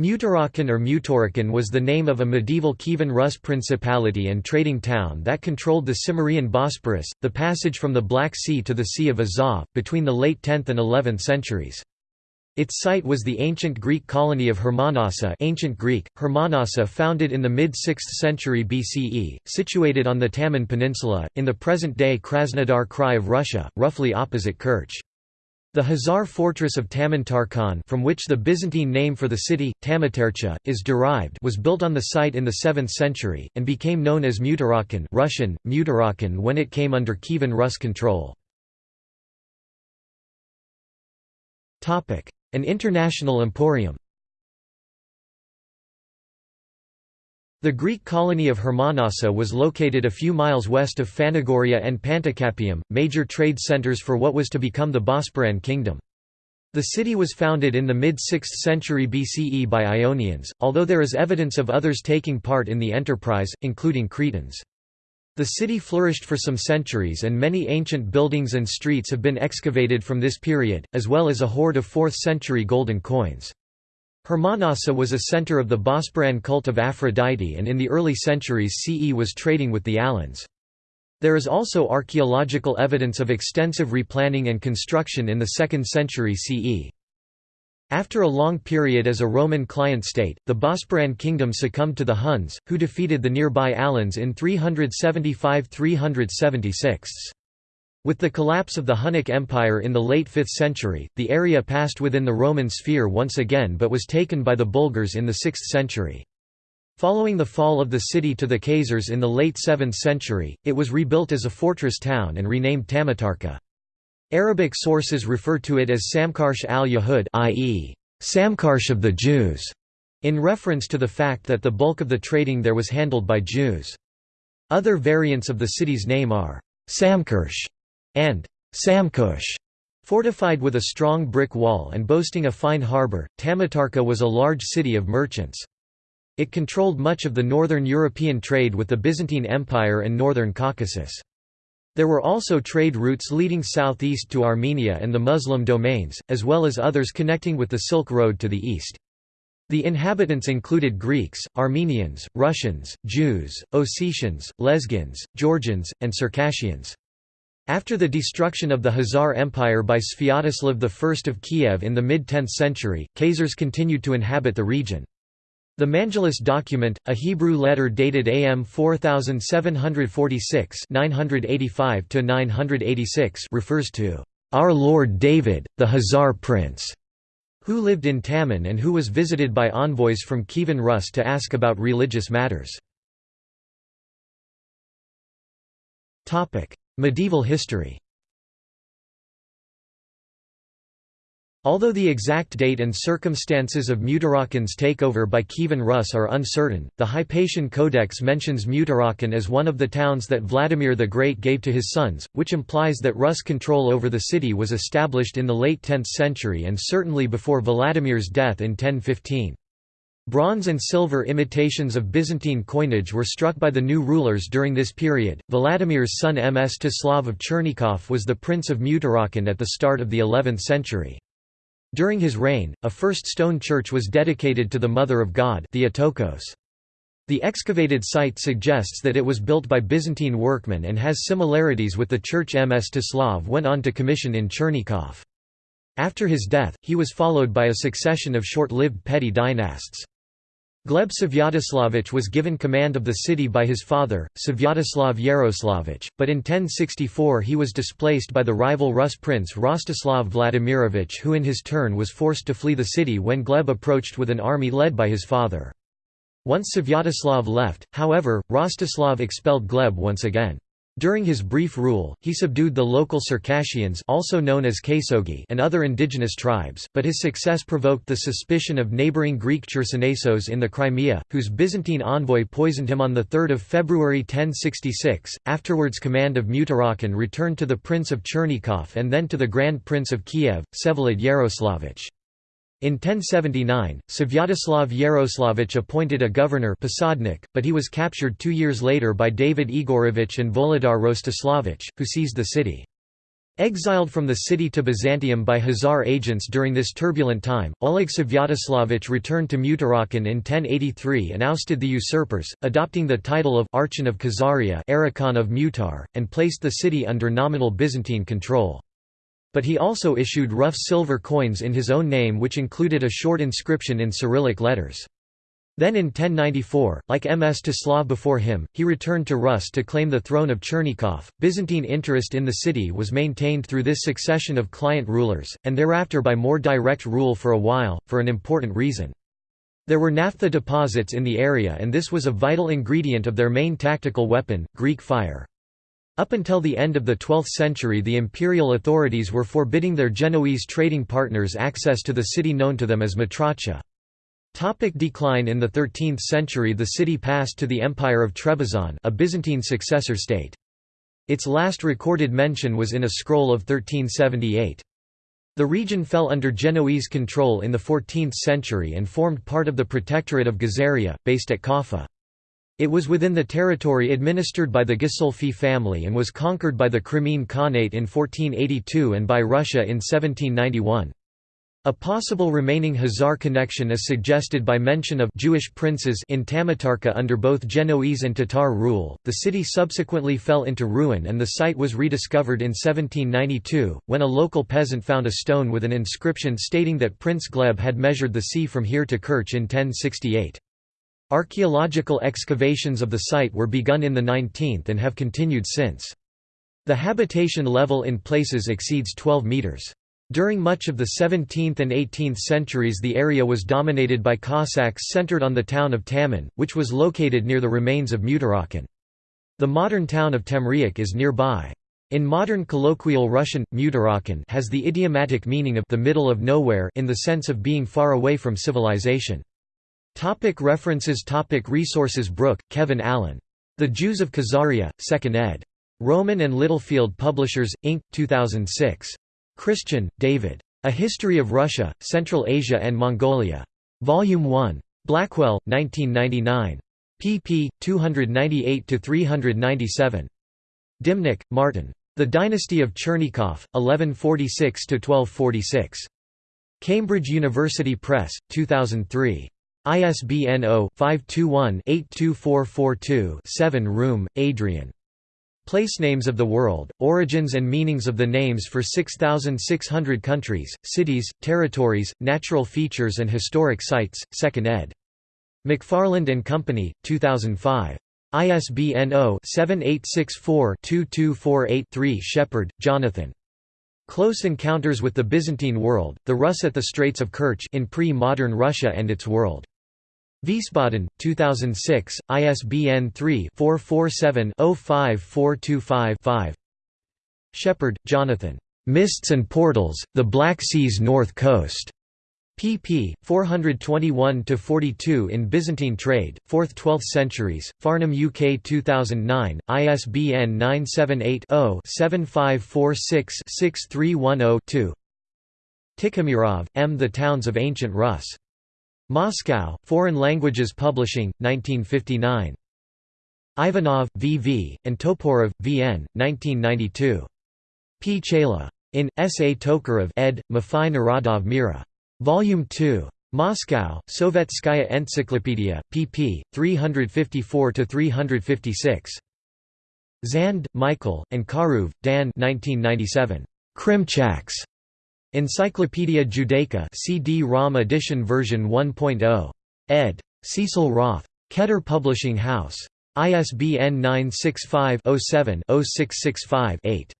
Tmutarakan or Mutarakan was the name of a medieval Kievan Rus principality and trading town that controlled the Cimmerian Bosporus, the passage from the Black Sea to the Sea of Azov, between the late 10th and 11th centuries. Its site was the ancient Greek colony of Hermonassa ancient Greek, Hermonassa founded in the mid-6th century BCE, situated on the Taman Peninsula, in the present-day Krasnodar Krai of Russia, roughly opposite Kerch. The Khazar fortress of Tamantarkhan from which the Byzantine name for the city, Tamatercha, is derived was built on the site in the 7th century, and became known as Tmutarakan Russian, Tmutarakan when it came under Kievan Rus control. An international emporium The Greek colony of Hermonassa was located a few miles west of Phanagoria and Panticapaeum, major trade centers for what was to become the Bosporan kingdom. The city was founded in the mid-6th century BCE by Ionians, although there is evidence of others taking part in the enterprise, including Cretans. The city flourished for some centuries and many ancient buildings and streets have been excavated from this period, as well as a hoard of 4th century golden coins. Hermonassa was a center of the Bosporan cult of Aphrodite and in the early centuries CE was trading with the Alans. There is also archaeological evidence of extensive replanning and construction in the 2nd century CE. After a long period as a Roman client state, the Bosporan kingdom succumbed to the Huns, who defeated the nearby Alans in 375–376. With the collapse of the Hunnic Empire in the late 5th century, the area passed within the Roman sphere once again but was taken by the Bulgars in the 6th century. Following the fall of the city to the Khazars in the late 7th century, it was rebuilt as a fortress town and renamed Tamatarka. Arabic sources refer to it as Samkarsh al-Yahud i.e., Samkarsh of the Jews, in reference to the fact that the bulk of the trading there was handled by Jews. Other variants of the city's name are Samkarsh and Samkush. Fortified with a strong brick wall and boasting a fine harbour, Tamatarka was a large city of merchants. It controlled much of the northern European trade with the Byzantine Empire and northern Caucasus. There were also trade routes leading southeast to Armenia and the Muslim domains, as well as others connecting with the Silk Road to the east. The inhabitants included Greeks, Armenians, Russians, Jews, Ossetians, Lezgins, Georgians, and Circassians. After the destruction of the Khazar Empire by Sviatoslav I of Kiev in the mid-10th century, Khazars continued to inhabit the region. The Mangelus document, a Hebrew letter dated AM 4746 985 refers to our Lord David, the Khazar prince, who lived in Taman and who was visited by envoys from Kievan Rus to ask about religious matters. Medieval history Although the exact date and circumstances of Tmutarakan's takeover by Kievan Rus are uncertain, the Hypatian Codex mentions Tmutarakan as one of the towns that Vladimir the Great gave to his sons, which implies that Rus control over the city was established in the late 10th century and certainly before Vladimir's death in 1015. Bronze and silver imitations of Byzantine coinage were struck by the new rulers during this period. Vladimir's son Mstislav of Chernigov was the prince of Tmutarakan at the start of the 11th century. During his reign, a first stone church was dedicated to the Mother of God Theotokos. The excavated site suggests that it was built by Byzantine workmen and has similarities with the church Mstislav went on to commission in Chernigov. After his death, he was followed by a succession of short-lived petty dynasts. Gleb Svyatoslavich was given command of the city by his father, Svyatoslav Yaroslavich, but in 1064 he was displaced by the rival Rus prince Rostislav Vladimirovich who in his turn was forced to flee the city when Gleb approached with an army led by his father. Once Svyatoslav left, however, Rostislav expelled Gleb once again. During his brief rule, he subdued the local Circassians also known as Kasogi and other indigenous tribes, but his success provoked the suspicion of neighbouring Greek Chersonesos in the Crimea, whose Byzantine envoy poisoned him on 3 February 1066. Afterwards command of Tmutarakan returned to the Prince of Chernigov and then to the Grand Prince of Kiev, Vsevolod Yaroslavich. In 1079, Svyatoslav Yaroslavich appointed a governor Posadnik, but he was captured two years later by David Igorovich and Volodar Rostislavich, who seized the city. Exiled from the city to Byzantium by Khazar agents during this turbulent time, Oleg Svyatoslavich returned to Tmutarakan in 1083 and ousted the usurpers, adopting the title of Archon of Khazaria of Mutar, and placed the city under nominal Byzantine control. But he also issued rough silver coins in his own name which included a short inscription in Cyrillic letters. Then in 1094, like Mstislav before him, he returned to Rus to claim the throne of Chernigov. Byzantine interest in the city was maintained through this succession of client rulers, and thereafter by more direct rule for a while, for an important reason. There were naphtha deposits in the area and this was a vital ingredient of their main tactical weapon, Greek fire. Up until the end of the 12th century the imperial authorities were forbidding their Genoese trading partners access to the city known to them as Matracha. Topic decline In the 13th century the city passed to the Empire of Trebizond a Byzantine successor state. Its last recorded mention was in a scroll of 1378. The region fell under Genoese control in the 14th century and formed part of the Protectorate of Gazaria, based at Kaffa. It was within the territory administered by the Ghisolfi family and was conquered by the Crimean Khanate in 1482 and by Russia in 1791. A possible remaining Khazar connection is suggested by mention of Jewish princes in Tamatarka under both Genoese and Tatar rule. The city subsequently fell into ruin and the site was rediscovered in 1792, when a local peasant found a stone with an inscription stating that Prince Gleb had measured the sea from here to Kerch in 1068. Archaeological excavations of the site were begun in the 19th and have continued since. The habitation level in places exceeds 12 metres. During much of the 17th and 18th centuries the area was dominated by Cossacks centered on the town of Taman, which was located near the remains of Tmutarakan. The modern town of Temriuk is nearby. In modern colloquial Russian, Tmutarakan has the idiomatic meaning of the middle of nowhere in the sense of being far away from civilization. Topic references Topic Resources Brooke, Kevin Allen. The Jews of Khazaria, 2nd ed. Rowman and Littlefield Publishers, Inc., 2006. Christian, David. A History of Russia, Central Asia and Mongolia. Volume 1. Blackwell, 1999. pp. 298–397. Dimnik, Martin. The Dynasty of Chernigov, 1146–1246. Cambridge University Press, 2003. ISBN 0-521-82442-7 Room, Adrian. Placenames of the World, Origins and Meanings of the Names for 6,600 Countries, Cities, Territories, Natural Features and Historic Sites, 2nd ed. McFarland & Company, 2005. ISBN 0-7864-2248-3 Shepard, Jonathan. Close Encounters with the Byzantine World, The Rus at the Straits of Kerch in Pre-Modern Russia and its World. Wiesbaden, 2006, ISBN 3-447-05425-5 Shepard, Jonathan. "'Mists and Portals, The Black Sea's North Coast' pp. 421–42 in Byzantine Trade, 4th–12th centuries, Farnham UK 2009, ISBN 978-0-7546-6310-2 Tikhomirov, M. The Towns of Ancient Rus. Moscow, Foreign Languages Publishing, 1959. Ivanov, V. V., and Toporov, V. N., 1992. P. Chayla. In, S. A. Tokarev ed., Mify Narodov Mira. Volume 2. Moscow, Sovetskaya Encyclopedia, pp. 354–356. Zand, Michael, and Karuv, Dan 1997. Krimchaks. Encyclopaedia Judaica CD-ROM edition version 1.0. ed. Cecil Roth. Keter Publishing House. ISBN 965 07 0665 8.